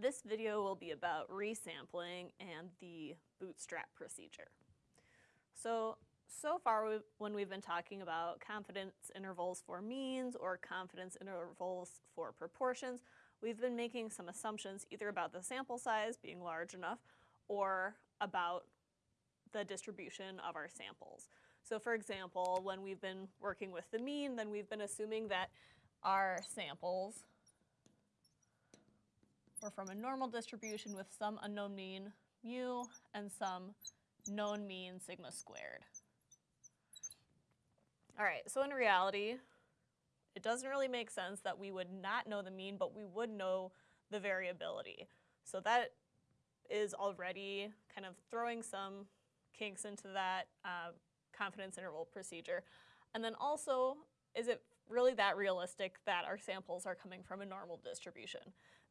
This video will be about resampling and the bootstrap procedure. So, so far we when we've been talking about confidence intervals for means or confidence intervals for proportions, we've been making some assumptions either about the sample size being large enough or about the distribution of our samples. So for example, when we've been working with the mean, then we've been assuming that our samples or from a normal distribution with some unknown mean mu and some known mean sigma squared. All right, so in reality, it doesn't really make sense that we would not know the mean, but we would know the variability. So that is already kind of throwing some kinks into that uh, confidence interval procedure. And then also, is it really that realistic that our samples are coming from a normal distribution.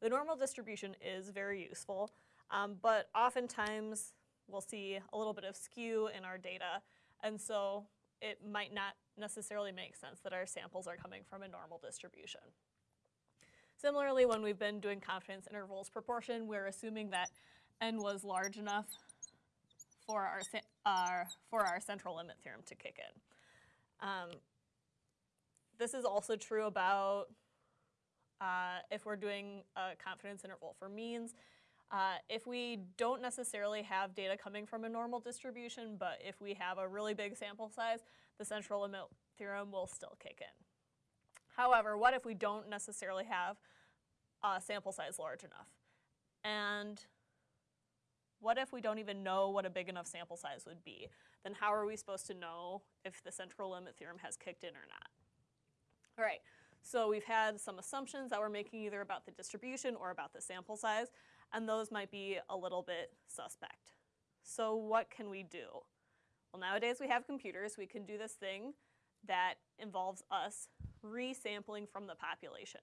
The normal distribution is very useful, um, but oftentimes we'll see a little bit of skew in our data, and so it might not necessarily make sense that our samples are coming from a normal distribution. Similarly, when we've been doing confidence intervals proportion, we're assuming that n was large enough for our, uh, for our central limit theorem to kick in. Um, this is also true about uh, if we're doing a confidence interval for means. Uh, if we don't necessarily have data coming from a normal distribution, but if we have a really big sample size, the central limit theorem will still kick in. However, what if we don't necessarily have a sample size large enough? And what if we don't even know what a big enough sample size would be? Then how are we supposed to know if the central limit theorem has kicked in or not? All right, so we've had some assumptions that we're making either about the distribution or about the sample size, and those might be a little bit suspect. So what can we do? Well, nowadays we have computers. We can do this thing that involves us resampling from the population.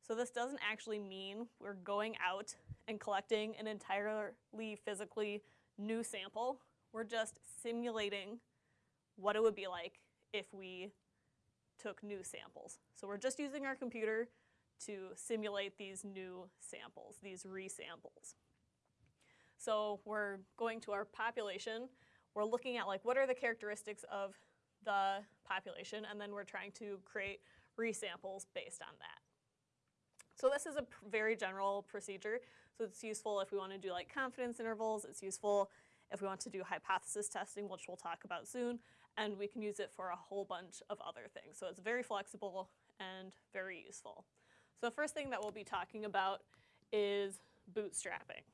So this doesn't actually mean we're going out and collecting an entirely physically new sample. We're just simulating what it would be like if we took new samples. So we're just using our computer to simulate these new samples, these resamples. So we're going to our population, we're looking at like what are the characteristics of the population, and then we're trying to create resamples based on that. So this is a very general procedure, so it's useful if we want to do like confidence intervals, it's useful if we want to do hypothesis testing, which we'll talk about soon, and we can use it for a whole bunch of other things. So it's very flexible and very useful. So the first thing that we'll be talking about is bootstrapping.